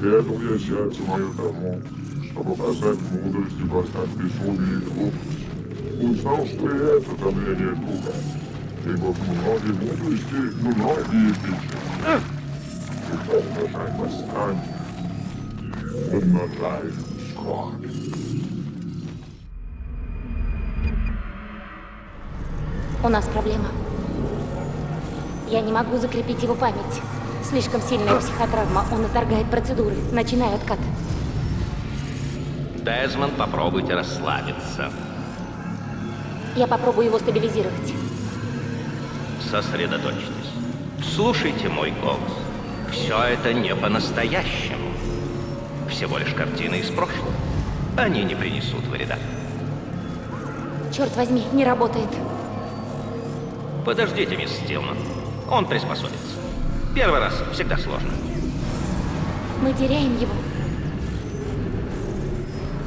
Поэтому я сердце мое тому, чтобы познать мудрость и познать безумие и глупость. Узнал, что и это давление духа, ибо в многие мудрости многие пищи. И умножай восстание, умножай скорбь. У нас проблема. Я не могу закрепить его память. Слишком сильная психотравма. Он отторгает процедуры. Начинаю откат. Дезмонд, попробуйте расслабиться. Я попробую его стабилизировать. Сосредоточьтесь. Слушайте мой голос. Все это не по-настоящему. Всего лишь картины из прошлого. Они не принесут вреда. Черт возьми, не работает. Подождите, мисс Стилман. Он приспособится. Первый раз всегда сложно. Мы теряем его.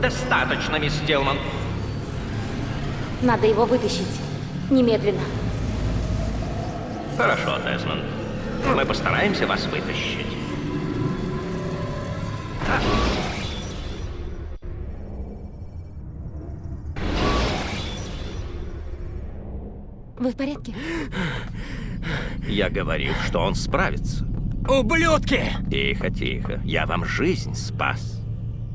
Достаточно, мисс Стилман. Надо его вытащить. Немедленно. Хорошо, Дезмонд. Мы постараемся вас вытащить. Вы в порядке? Я говорил, что он справится. Ублюдки! Тихо, тихо. Я вам жизнь спас.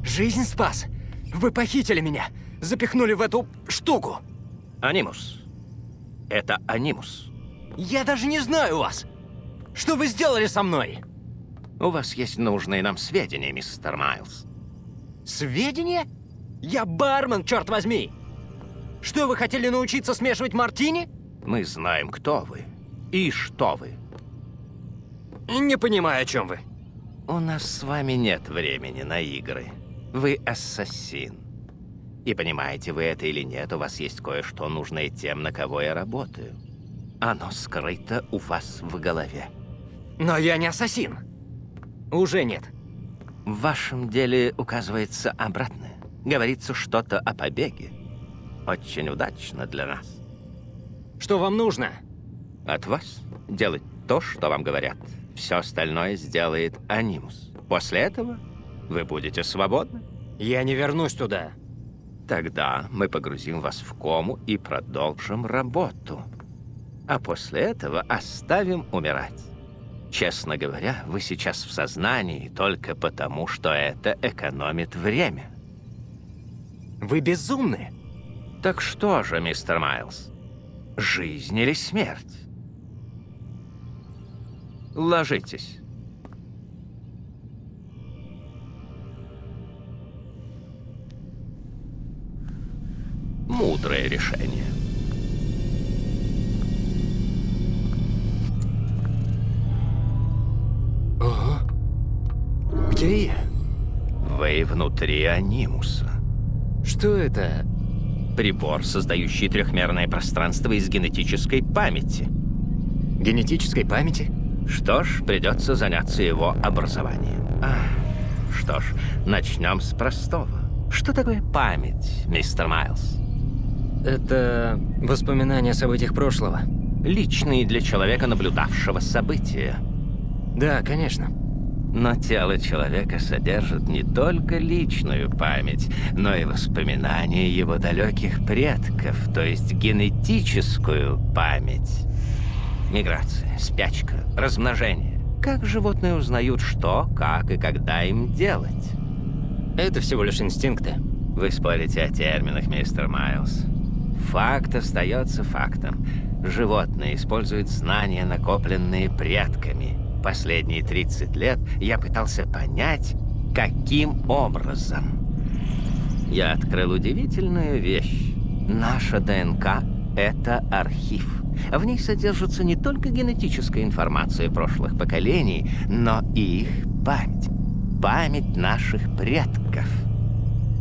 Жизнь спас. Вы похитили меня. Запихнули в эту штуку. Анимус. Это Анимус. Я даже не знаю вас. Что вы сделали со мной? У вас есть нужные нам сведения, мистер Майлз. Сведения? Я бармен, черт возьми! Что, вы хотели научиться смешивать мартини? Мы знаем, кто вы и что вы. Не понимаю, о чем вы. У нас с вами нет времени на игры. Вы ассасин. И понимаете вы это или нет, у вас есть кое-что нужное тем, на кого я работаю. Оно скрыто у вас в голове. Но я не ассасин. Уже нет. В вашем деле указывается обратное. Говорится что-то о побеге. Очень удачно для нас. Что вам нужно? От вас делать то, что вам говорят. Все остальное сделает Анимус. После этого вы будете свободны. Я не вернусь туда. Тогда мы погрузим вас в кому и продолжим работу. А после этого оставим умирать. Честно говоря, вы сейчас в сознании только потому, что это экономит время. Вы безумны. Так что же, мистер Майлз? Жизнь или смерть? Ложитесь. Мудрое решение. Ого. Где я? Вы внутри анимуса. Что это? Прибор, создающий трехмерное пространство из генетической памяти. Генетической памяти? Что ж, придется заняться его образованием. А, что ж, начнем с простого. Что такое память, мистер Майлз? Это воспоминания о событиях прошлого. Личные для человека, наблюдавшего события. Да, конечно. Но тело человека содержит не только личную память, но и воспоминания его далеких предков, то есть генетическую память. Миграция, спячка, размножение. Как животные узнают, что, как и когда им делать? Это всего лишь инстинкты. Вы спорите о терминах, мистер Майлз. Факт остается фактом. Животные используют знания, накопленные предками. Последние 30 лет я пытался понять, каким образом. Я открыл удивительную вещь. Наша ДНК — это архив. В ней содержится не только генетическая информация прошлых поколений, но и их память. Память наших предков.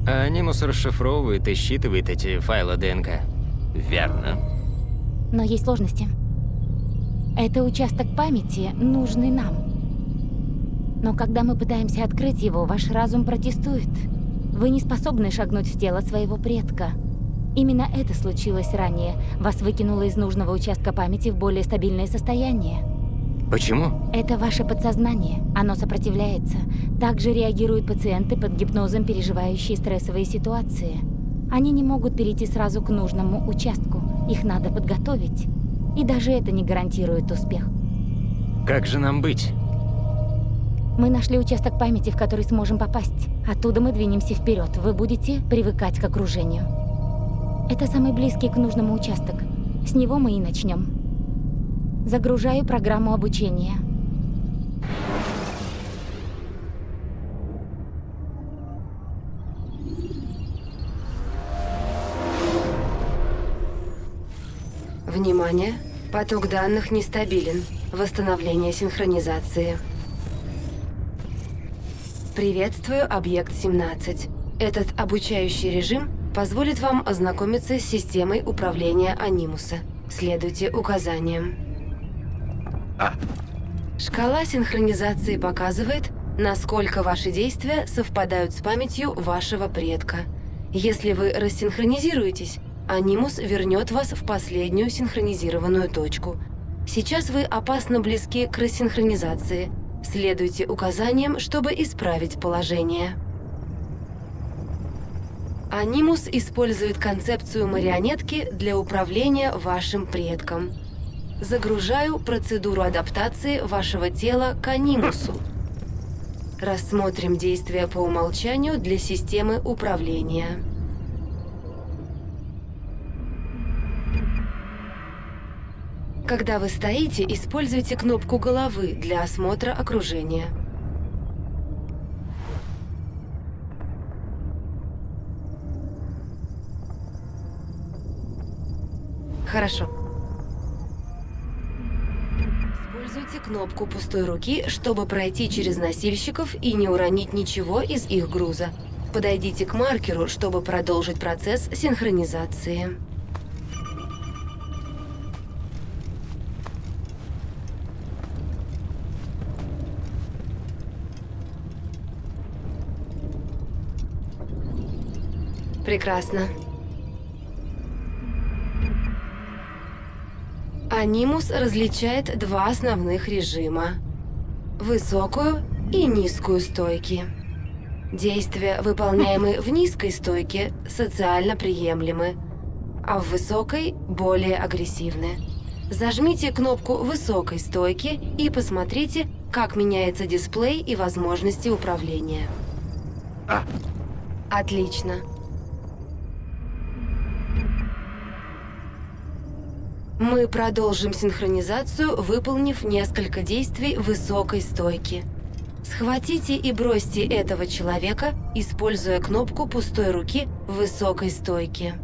А анимус расшифровывает и считывает эти файлы ДНК. Верно. Но есть сложности. Это участок памяти, нужный нам. Но когда мы пытаемся открыть его, ваш разум протестует. Вы не способны шагнуть в тело своего предка. Именно это случилось ранее. Вас выкинуло из нужного участка памяти в более стабильное состояние. Почему? Это ваше подсознание. Оно сопротивляется. Также реагируют пациенты под гипнозом, переживающие стрессовые ситуации. Они не могут перейти сразу к нужному участку. Их надо подготовить. И даже это не гарантирует успех. Как же нам быть? Мы нашли участок памяти, в который сможем попасть. Оттуда мы двинемся вперед. Вы будете привыкать к окружению. Это самый близкий к нужному участок. С него мы и начнем. Загружаю программу обучения. Внимание! Поток данных нестабилен. Восстановление синхронизации. Приветствую, объект 17. Этот обучающий режим позволит вам ознакомиться с системой управления Анимуса. Следуйте указаниям. Шкала синхронизации показывает, насколько ваши действия совпадают с памятью вашего предка. Если вы рассинхронизируетесь, Анимус вернет вас в последнюю синхронизированную точку. Сейчас вы опасно близки к рассинхронизации. Следуйте указаниям, чтобы исправить положение. Анимус использует концепцию марионетки для управления вашим предком. Загружаю процедуру адаптации вашего тела к анимусу. Рассмотрим действия по умолчанию для системы управления. Когда вы стоите, используйте кнопку головы для осмотра окружения. Хорошо. Используйте кнопку пустой руки, чтобы пройти через носильщиков и не уронить ничего из их груза. Подойдите к маркеру, чтобы продолжить процесс синхронизации. Прекрасно. Анимус различает два основных режима. Высокую и низкую стойки. Действия, выполняемые в низкой стойке, социально приемлемы, а в высокой – более агрессивны. Зажмите кнопку высокой стойки и посмотрите, как меняется дисплей и возможности управления. Отлично. Мы продолжим синхронизацию, выполнив несколько действий высокой стойки. Схватите и бросьте этого человека, используя кнопку пустой руки в высокой стойке.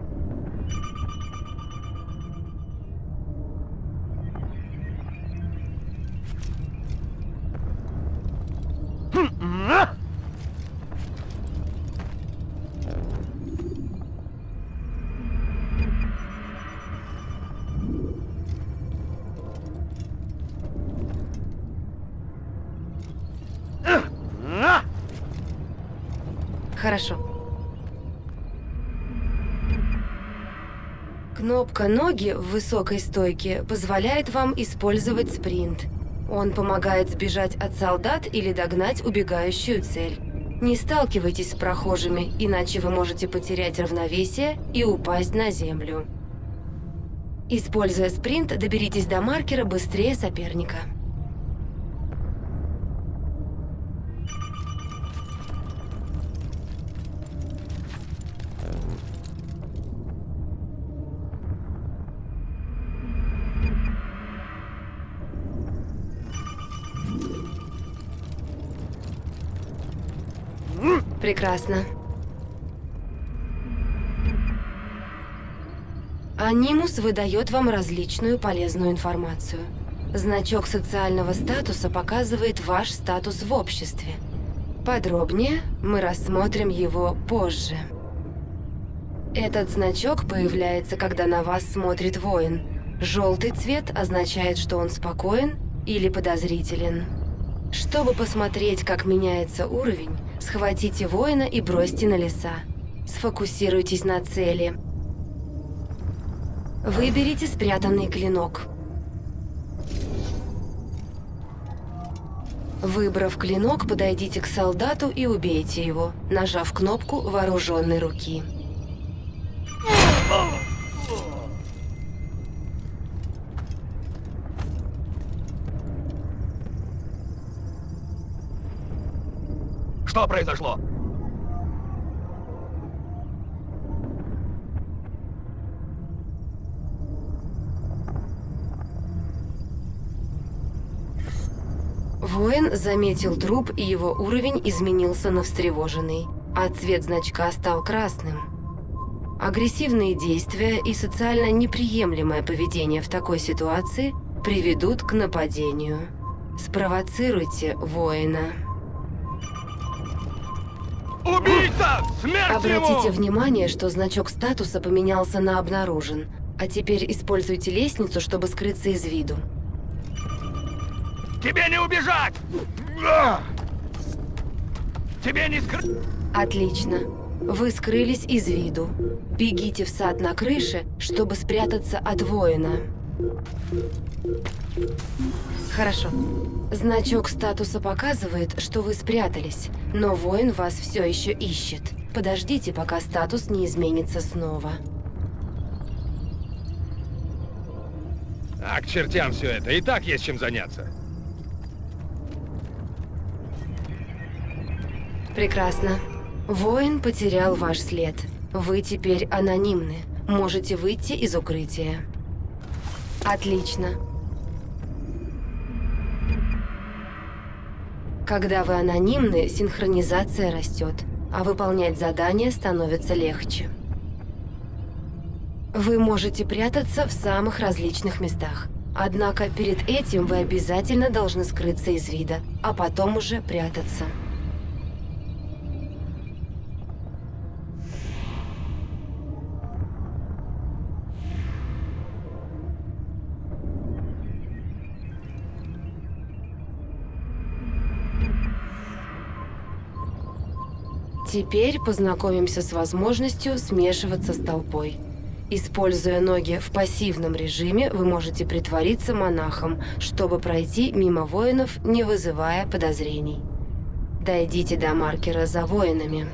Хорошо. Кнопка «Ноги» в высокой стойке позволяет вам использовать спринт. Он помогает сбежать от солдат или догнать убегающую цель. Не сталкивайтесь с прохожими, иначе вы можете потерять равновесие и упасть на землю. Используя спринт, доберитесь до маркера быстрее соперника. Прекрасно. Анимус выдает вам различную полезную информацию. Значок социального статуса показывает ваш статус в обществе. Подробнее мы рассмотрим его позже. Этот значок появляется, когда на вас смотрит воин. Желтый цвет означает, что он спокоен или подозрителен. Чтобы посмотреть, как меняется уровень, схватите воина и бросьте на леса. Сфокусируйтесь на цели. Выберите спрятанный клинок. Выбрав клинок, подойдите к солдату и убейте его, нажав кнопку вооруженной руки. Что произошло? Воин заметил труп, и его уровень изменился на встревоженный, а цвет значка стал красным. Агрессивные действия и социально неприемлемое поведение в такой ситуации приведут к нападению. Спровоцируйте воина. Смерть Обратите ему! внимание, что значок статуса поменялся на «обнаружен». А теперь используйте лестницу, чтобы скрыться из виду. Тебе не убежать! Тебе не скрыть... Отлично. Вы скрылись из виду. Бегите в сад на крыше, чтобы спрятаться от воина. Хорошо. Значок статуса показывает, что вы спрятались, но воин вас все еще ищет. Подождите, пока статус не изменится снова. А, к чертям все это. И так есть чем заняться. Прекрасно. Воин потерял ваш след. Вы теперь анонимны. Можете выйти из укрытия. Отлично. Когда вы анонимны, синхронизация растет, а выполнять задания становится легче. Вы можете прятаться в самых различных местах. Однако перед этим вы обязательно должны скрыться из вида, а потом уже прятаться. Теперь познакомимся с возможностью смешиваться с толпой. Используя ноги в пассивном режиме, вы можете притвориться монахом, чтобы пройти мимо воинов, не вызывая подозрений. Дойдите до маркера за воинами.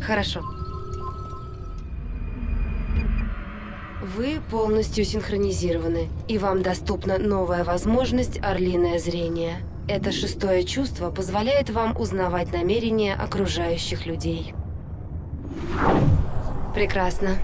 Хорошо. Вы полностью синхронизированы, и вам доступна новая возможность «Орлиное зрение». Это шестое чувство позволяет вам узнавать намерения окружающих людей. Прекрасно.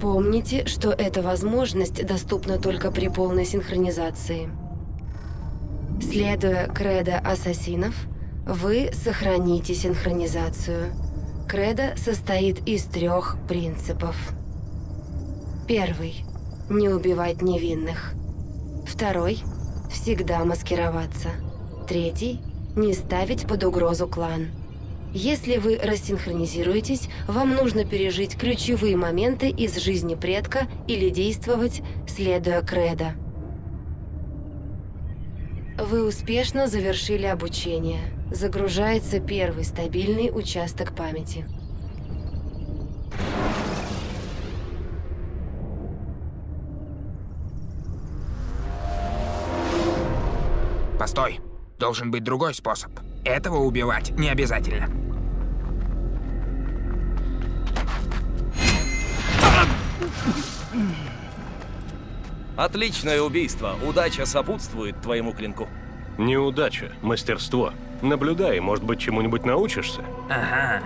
Помните, что эта возможность доступна только при полной синхронизации. Следуя кредо ассасинов, вы сохраните синхронизацию. Кредо состоит из трех принципов. Первый – не убивать невинных. Второй – всегда маскироваться. Третий – не ставить под угрозу клан. Если вы рассинхронизируетесь, вам нужно пережить ключевые моменты из жизни предка или действовать, следуя кредо. Вы успешно завершили обучение. Загружается первый стабильный участок памяти. Постой. Должен быть другой способ. Этого убивать не обязательно. Отличное убийство. Удача сопутствует твоему клинку. Неудача, мастерство. Наблюдай, может быть, чему-нибудь научишься? Ага.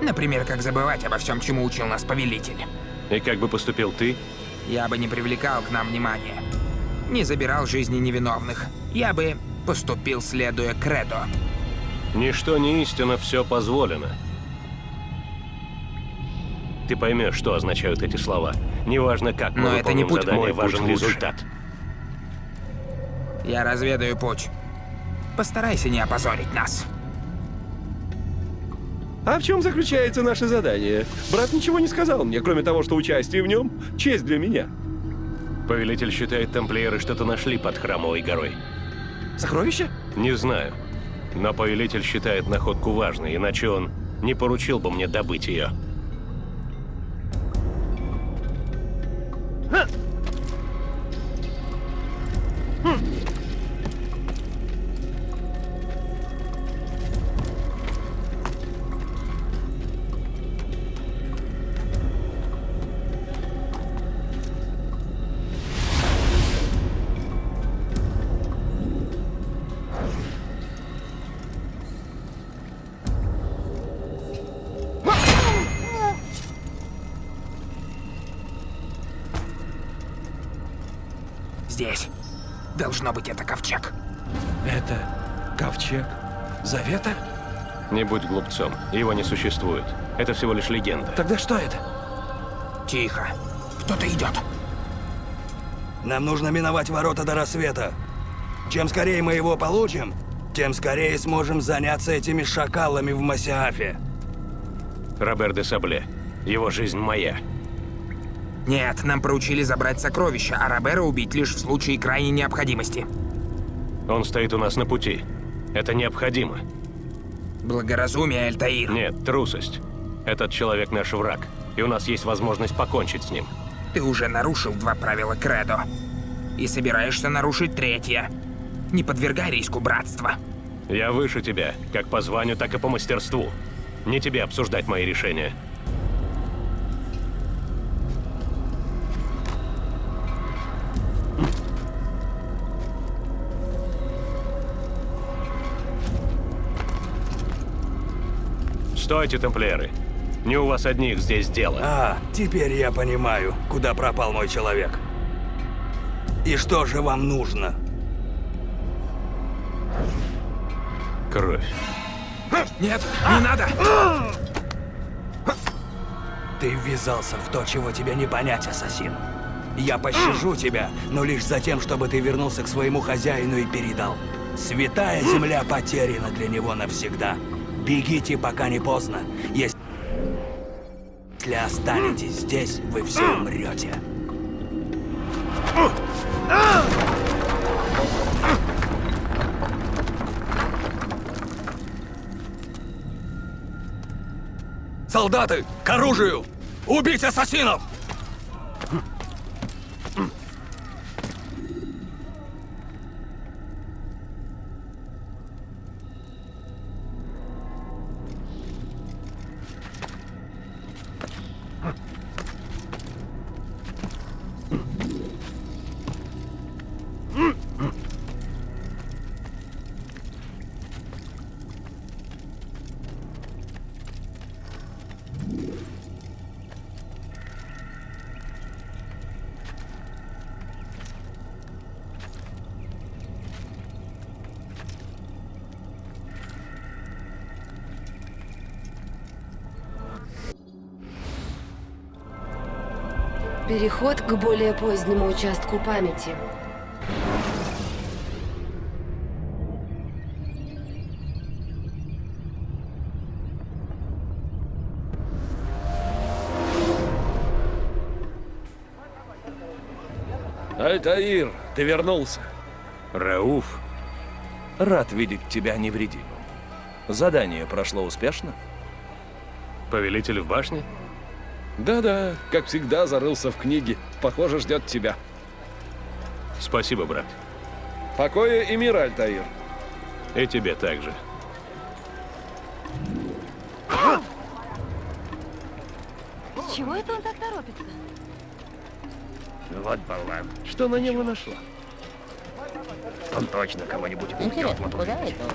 Например, как забывать обо всем, чему учил нас повелитель. И как бы поступил ты? Я бы не привлекал к нам внимания. Не забирал жизни невиновных. Я бы поступил, следуя кредо. Ничто не истина, все позволено. Ты поймешь, что означают эти слова. Неважно, как мы Но это не путь задание, мой, важен путь лучше. результат. Я разведаю путь. Постарайся не опозорить нас. А в чем заключается наше задание? Брат ничего не сказал мне, кроме того, что участие в нем — честь для меня. Повелитель считает, тамплиеры что-то нашли под храмовой горой. Сокровище? Не знаю. Но повелитель считает находку важной, иначе он не поручил бы мне добыть ее. 哼。Здесь. Должно быть, это ковчег. Это ковчег Завета? Не будь глупцом, его не существует. Это всего лишь легенда. Тогда что это? Тихо. Кто-то идет. Нам нужно миновать ворота до рассвета. Чем скорее мы его получим, тем скорее сможем заняться этими шакалами в Масиафе. Робер де Сабле. Его жизнь моя. Нет, нам поручили забрать сокровища, а Робера убить лишь в случае крайней необходимости. Он стоит у нас на пути. Это необходимо. Благоразумие, Альтаир. Нет, трусость. Этот человек наш враг, и у нас есть возможность покончить с ним. Ты уже нарушил два правила Кредо. И собираешься нарушить третье. Не подвергай риску братства. Я выше тебя, как по званию, так и по мастерству. Не тебе обсуждать мои решения. Стойте, тамплиеры. Не у вас одних здесь дело. А, теперь я понимаю, куда пропал мой человек. И что же вам нужно? Кровь. Нет, не надо! Ты ввязался в то, чего тебе не понять, ассасин. Я пощажу тебя, но лишь за тем, чтобы ты вернулся к своему хозяину и передал. Святая земля потеряна для него навсегда. Бегите, пока не поздно. Если останетесь здесь, вы все умрете. Солдаты, к оружию! Убить ассасинов! Переход к более позднему участку памяти. Альтаир, ты вернулся. Рауф, Рад видеть тебя невредимым. Задание прошло успешно? повелитель в башне? Да-да, как всегда, зарылся в книге. Похоже, ждет тебя. Спасибо, брат. Покоя и мира, Альтаир. И тебе также. С чего это он так торопится? Вот болван. Что на него нашло? Он точно кого-нибудь убьет. Интересно, вот куда это он?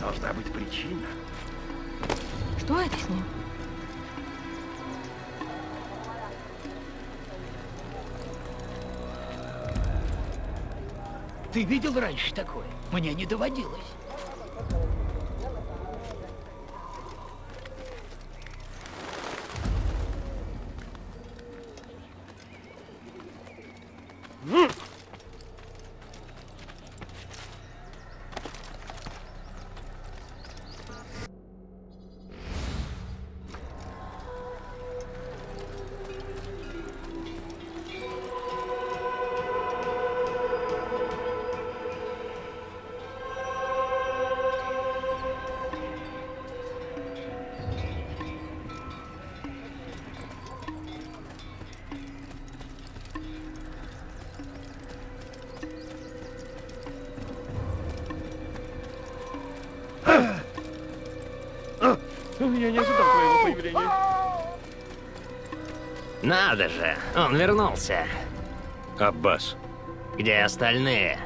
Должна быть причина. Что это с ним? Ты видел раньше такое? Мне не доводилось. Надо же, он вернулся. Аббас. Где остальные?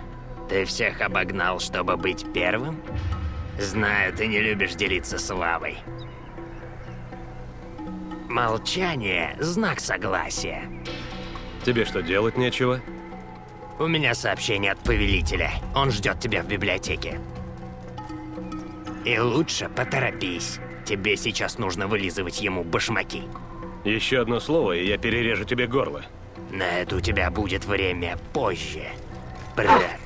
Ты всех обогнал, чтобы быть первым? Знаю, ты не любишь делиться славой. Молчание – знак согласия. Тебе что, делать нечего? У меня сообщение от повелителя. Он ждет тебя в библиотеке. И лучше поторопись. Тебе сейчас нужно вылизывать ему башмаки. Еще одно слово, и я перережу тебе горло. На это у тебя будет время позже, брат.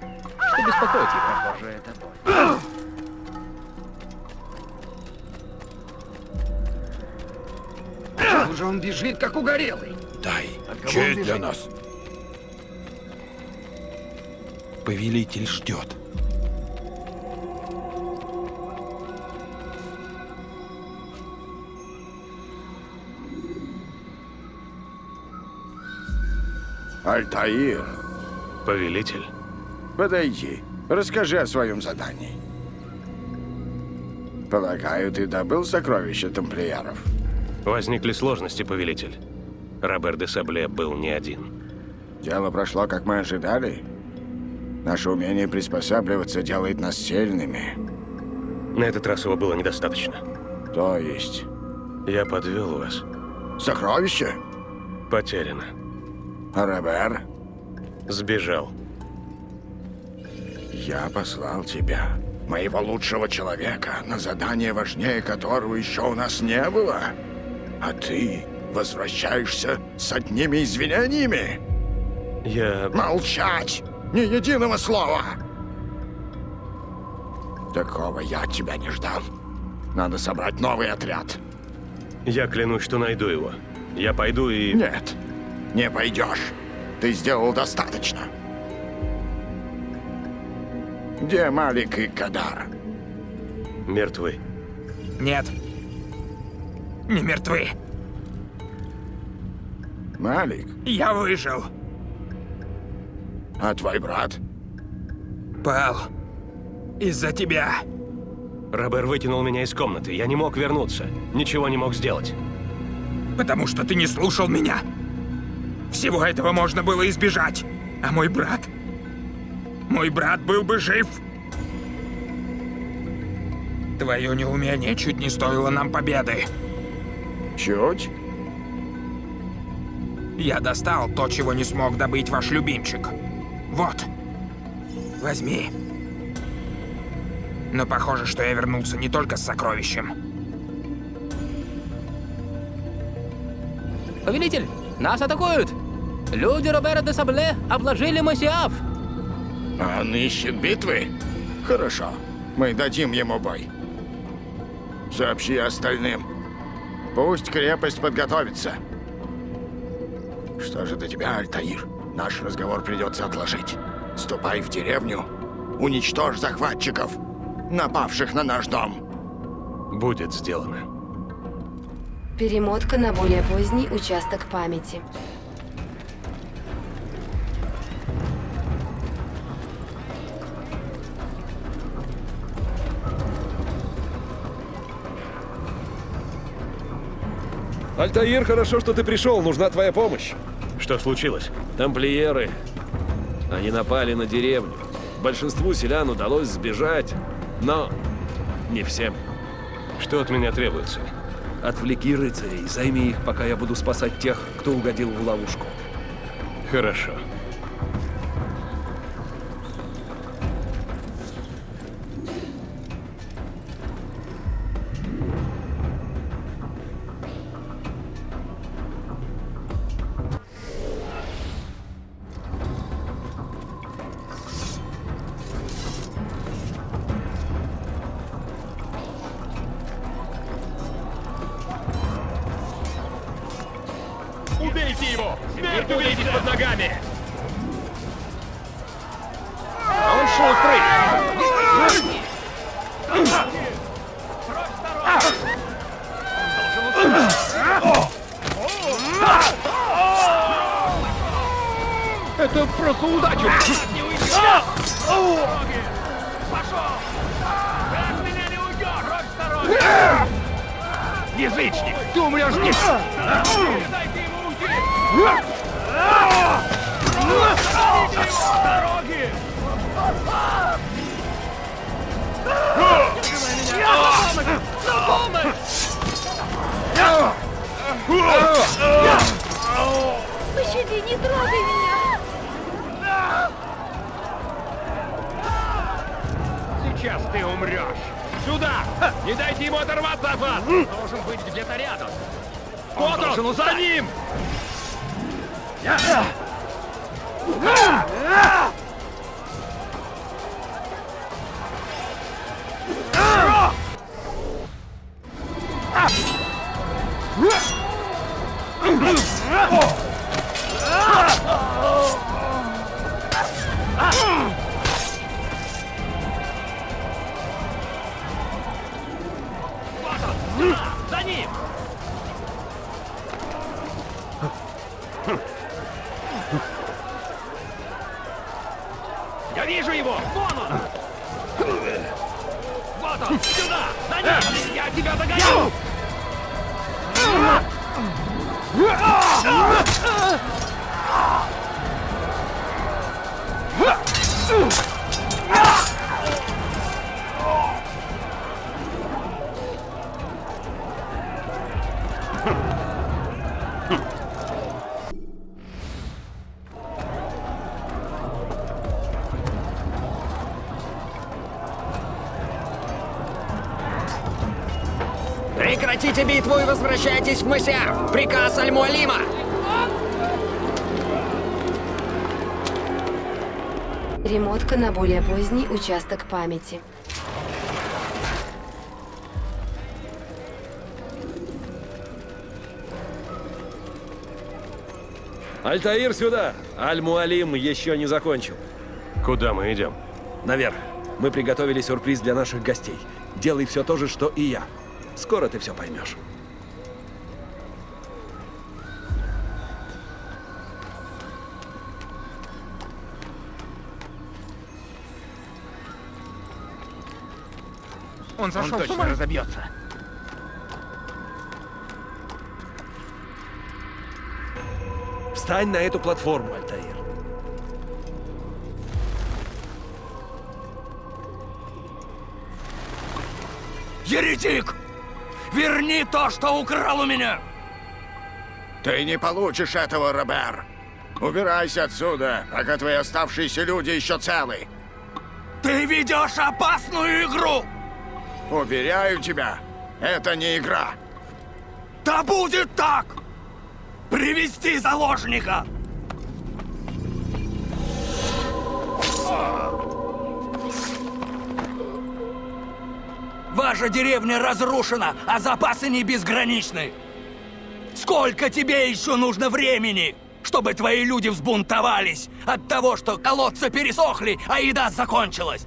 Что беспокоит его? Похоже, это боль. Уже он бежит, как угорелый. Дай честь для нас. Повелитель ждет. Альтаир, Повелитель. подойди. Расскажи о своем задании. Полагаю, ты добыл сокровища тамплиеров? Возникли сложности, повелитель. Робер де Сабле был не один. Дело прошло, как мы ожидали. Наше умение приспосабливаться делает нас сильными. На этот раз его было недостаточно. То есть? Я подвел вас. Сокровище? Потеряно. Робер? Сбежал. Я послал тебя, моего лучшего человека, на задание важнее которого еще у нас не было. А ты возвращаешься с одними извинениями? Я... Молчать! Ни единого слова! Такого я от тебя не ждал. Надо собрать новый отряд. Я клянусь, что найду его. Я пойду и... Нет, не пойдешь. Ты сделал достаточно. Где Малик и Кадар? Мертвы. Нет. Не мертвы. Малик, Я выжил. а твой брат? Пал. Из-за тебя. Робер вытянул меня из комнаты. Я не мог вернуться. Ничего не мог сделать. Потому что ты не слушал меня. Всего этого можно было избежать. А мой брат... Мой брат был бы жив. Твое неумение чуть не стоило нам победы. Чуть? Я достал то, чего не смог добыть ваш любимчик. Вот. Возьми. Но похоже, что я вернулся не только с сокровищем. Повелитель, нас атакуют! Люди Робера де Сабле обложили Масиаф! Он ищет битвы? Хорошо, мы дадим ему бой. Сообщи остальным. Пусть крепость подготовится. Что же до тебя, Альтаир? Наш разговор придется отложить. Ступай в деревню, уничтожь захватчиков, напавших на наш дом. Будет сделано. Перемотка на более поздний участок памяти. Альтаир, хорошо, что ты пришел. Нужна твоя помощь. Что случилось? Тамплиеры. Они напали на деревню. Большинству селян удалось сбежать, но не всем. Что от меня требуется? Отвлеки рыцарей, займи их, пока я буду спасать тех, кто угодил в ловушку. Хорошо. Увидеть под ногами! А он шустрый! Это просто удача! Язычник! Ты умрешь здесь! Пощади, не трогай меня! Сейчас ты умрешь! Сюда! Не дайте ему оторваться от вас! Должен быть где-то рядом! Он Вот должен он! За ним! За ним! Я вижу его! Вон он! Вот он! Сюда! За ним! Я тебя догоню! Прекратите битву и возвращайтесь в Мысяв! Приказ Аль-Муалима! Ремотка на более поздний участок памяти. Альтаир сюда! Аль-Муалим еще не закончил. Куда мы идем? Наверх. Мы приготовили сюрприз для наших гостей. Делай все то же, что и я. Скоро ты все поймешь. Он сошел точно с ума. разобьется. Встань на эту платформу, Альтаир. Еретик! Верни то, что украл у меня! Ты не получишь этого, Робер. Убирайся отсюда, пока твои оставшиеся люди еще целы. Ты ведешь опасную игру! Уверяю тебя, это не игра. Да будет так! Привести заложника! Ваша деревня разрушена, а запасы не безграничны. Сколько тебе еще нужно времени, чтобы твои люди взбунтовались от того, что колодцы пересохли, а еда закончилась?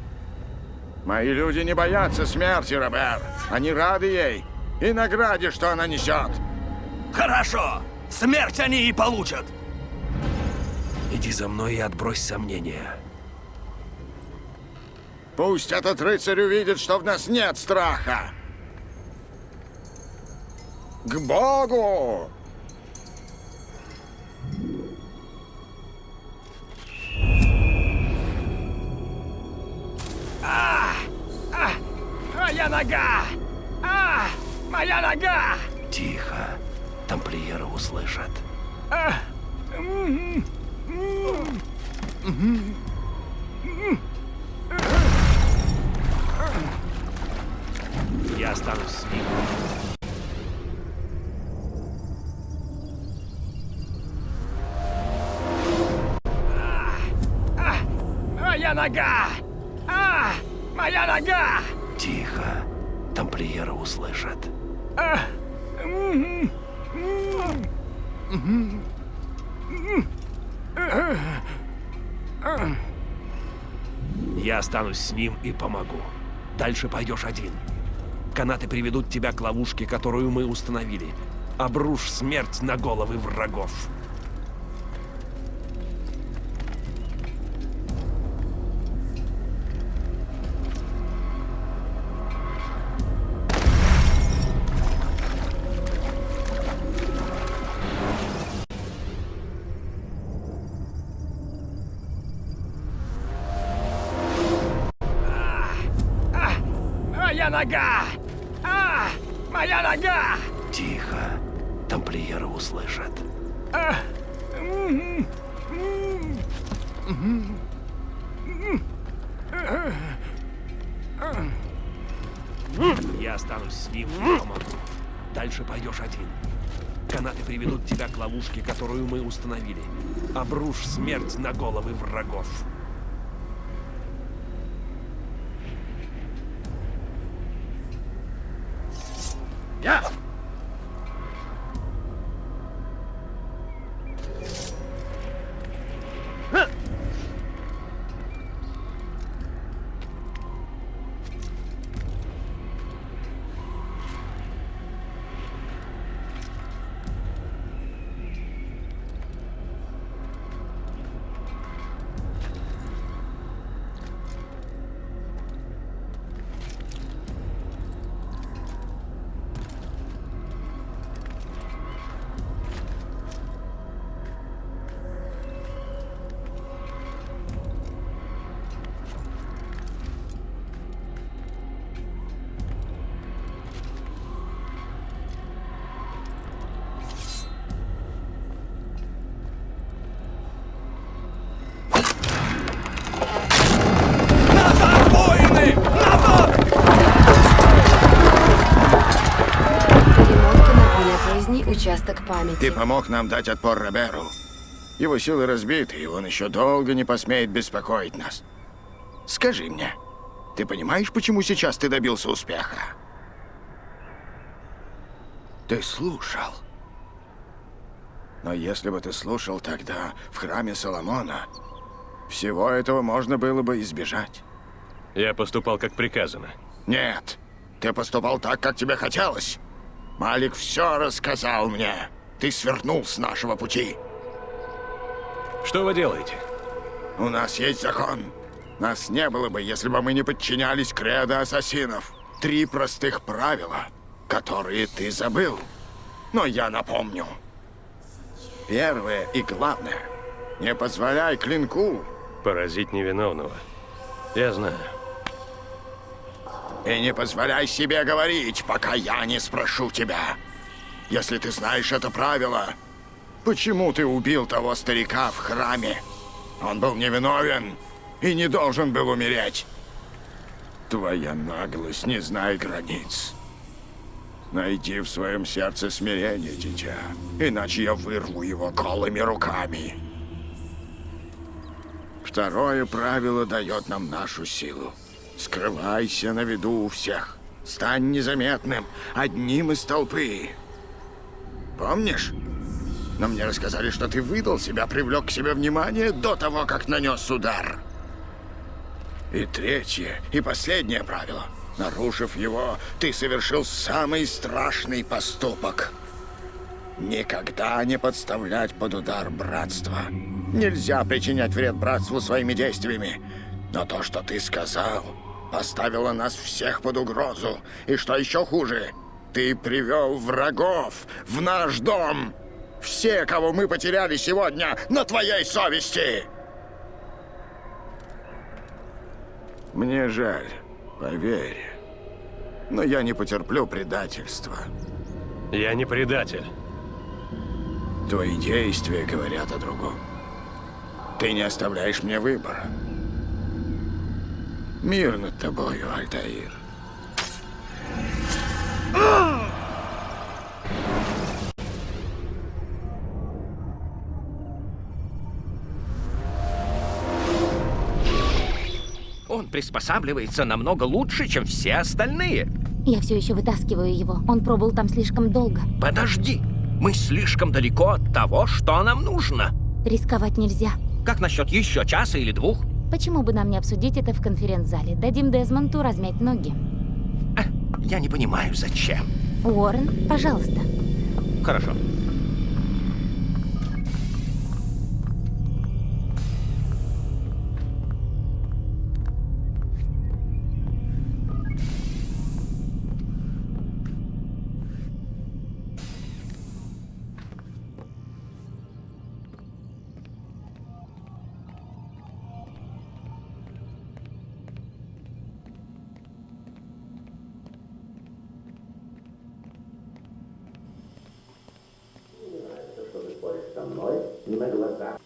Мои люди не боятся смерти, Робер. Они рады ей и награде, что она несет. Хорошо, смерть они и получат. Иди за мной и отбрось сомнения. Пусть этот рыцарь увидит, что в нас нет страха. К Богу! А! А! Моя нога! А! Моя нога! Тихо. Тамплиеры услышат. А! М, м, останусь с ним и помогу. Дальше пойдешь один. Канаты приведут тебя к ловушке, которую мы установили. Обрушь смерть на головы врагов. Тихо. Тамплиеры услышат. А. Я останусь с ним и помогу. Дальше пойдешь один. Канаты приведут тебя к ловушке, которую мы установили. Обрушь смерть на головы врагов. Памяти. Ты помог нам дать отпор Роберу. Его силы разбиты, и он еще долго не посмеет беспокоить нас. Скажи мне, ты понимаешь, почему сейчас ты добился успеха? Ты слушал. Но если бы ты слушал тогда в храме Соломона, всего этого можно было бы избежать. Я поступал как приказано. Нет, ты поступал так, как тебе хотелось. Малик все рассказал мне. Ты свернул с нашего пути. Что вы делаете? У нас есть закон. Нас не было бы, если бы мы не подчинялись кредо ассасинов. Три простых правила, которые ты забыл. Но я напомню. Первое и главное. Не позволяй клинку Поразить невиновного. Я знаю. И не позволяй себе говорить, пока я не спрошу тебя. Если ты знаешь это правило, почему ты убил того старика в храме? Он был невиновен и не должен был умереть. Твоя наглость не знает границ. Найди в своем сердце смирение, дитя, иначе я вырву его голыми руками. Второе правило дает нам нашу силу. Скрывайся на виду у всех. Стань незаметным, одним из толпы. Помнишь? Но мне рассказали, что ты выдал себя, привлек к себе внимание до того, как нанес удар. И третье, и последнее правило. Нарушив его, ты совершил самый страшный поступок. Никогда не подставлять под удар братства. Нельзя причинять вред братству своими действиями. Но то, что ты сказал, поставило нас всех под угрозу. И что еще хуже, ты привел врагов в наш дом. Все, кого мы потеряли сегодня, на твоей совести. Мне жаль, поверь. Но я не потерплю предательства. Я не предатель. Твои действия говорят о другом. Ты не оставляешь мне выбора. Мир над тобою, Альтаир. Он приспосабливается намного лучше, чем все остальные. Я все еще вытаскиваю его. Он пробыл там слишком долго. Подожди, мы слишком далеко от того, что нам нужно. Рисковать нельзя. Как насчет еще часа или двух? Почему бы нам не обсудить это в конференц-зале? Дадим Дезмонту размять ноги. Я не понимаю, зачем. Уоррен, пожалуйста. Хорошо. На глазах.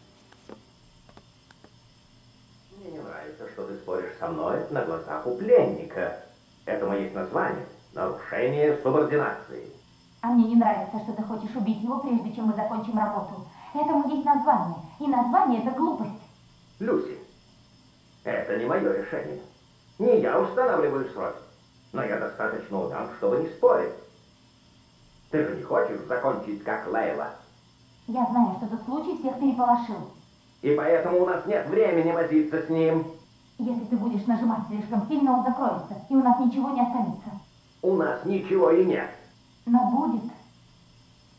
Мне не нравится, что ты споришь со мной на глазах у пленника. Этому есть название – нарушение субординации. А мне не нравится, что ты хочешь убить его, прежде чем мы закончим работу. Этому есть название. И название — это глупость. Люси, это не мое решение. Не я устанавливаю сроки, но я достаточно умен, чтобы не спорить. Ты же не хочешь закончить как Лейла? Я знаю, что этот случай всех переполошил. И поэтому у нас нет времени возиться с ним. Если ты будешь нажимать слишком сильно, он закроется, и у нас ничего не останется. У нас ничего и нет. Но будет.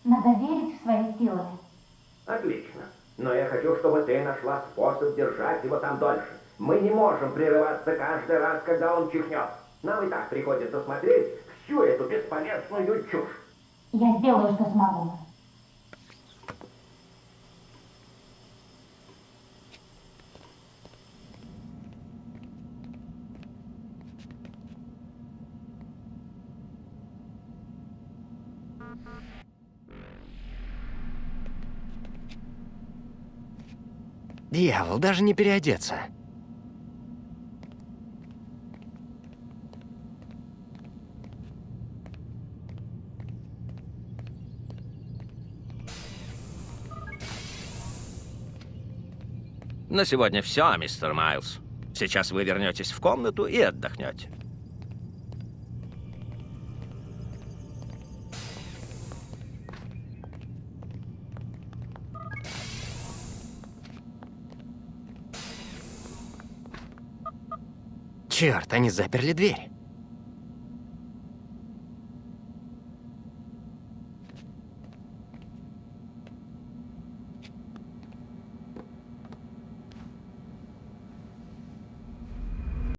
Надо верить в свои силы. Отлично. Но я хочу, чтобы ты нашла способ держать его там дольше. Мы не можем прерываться каждый раз, когда он чихнет. Нам и так приходится смотреть всю эту бесполезную чушь. Я сделаю, что смогу. Дьявол, даже не переодеться. На сегодня все, мистер Майлз. Сейчас вы вернетесь в комнату и отдохнете. Черт, они заперли дверь.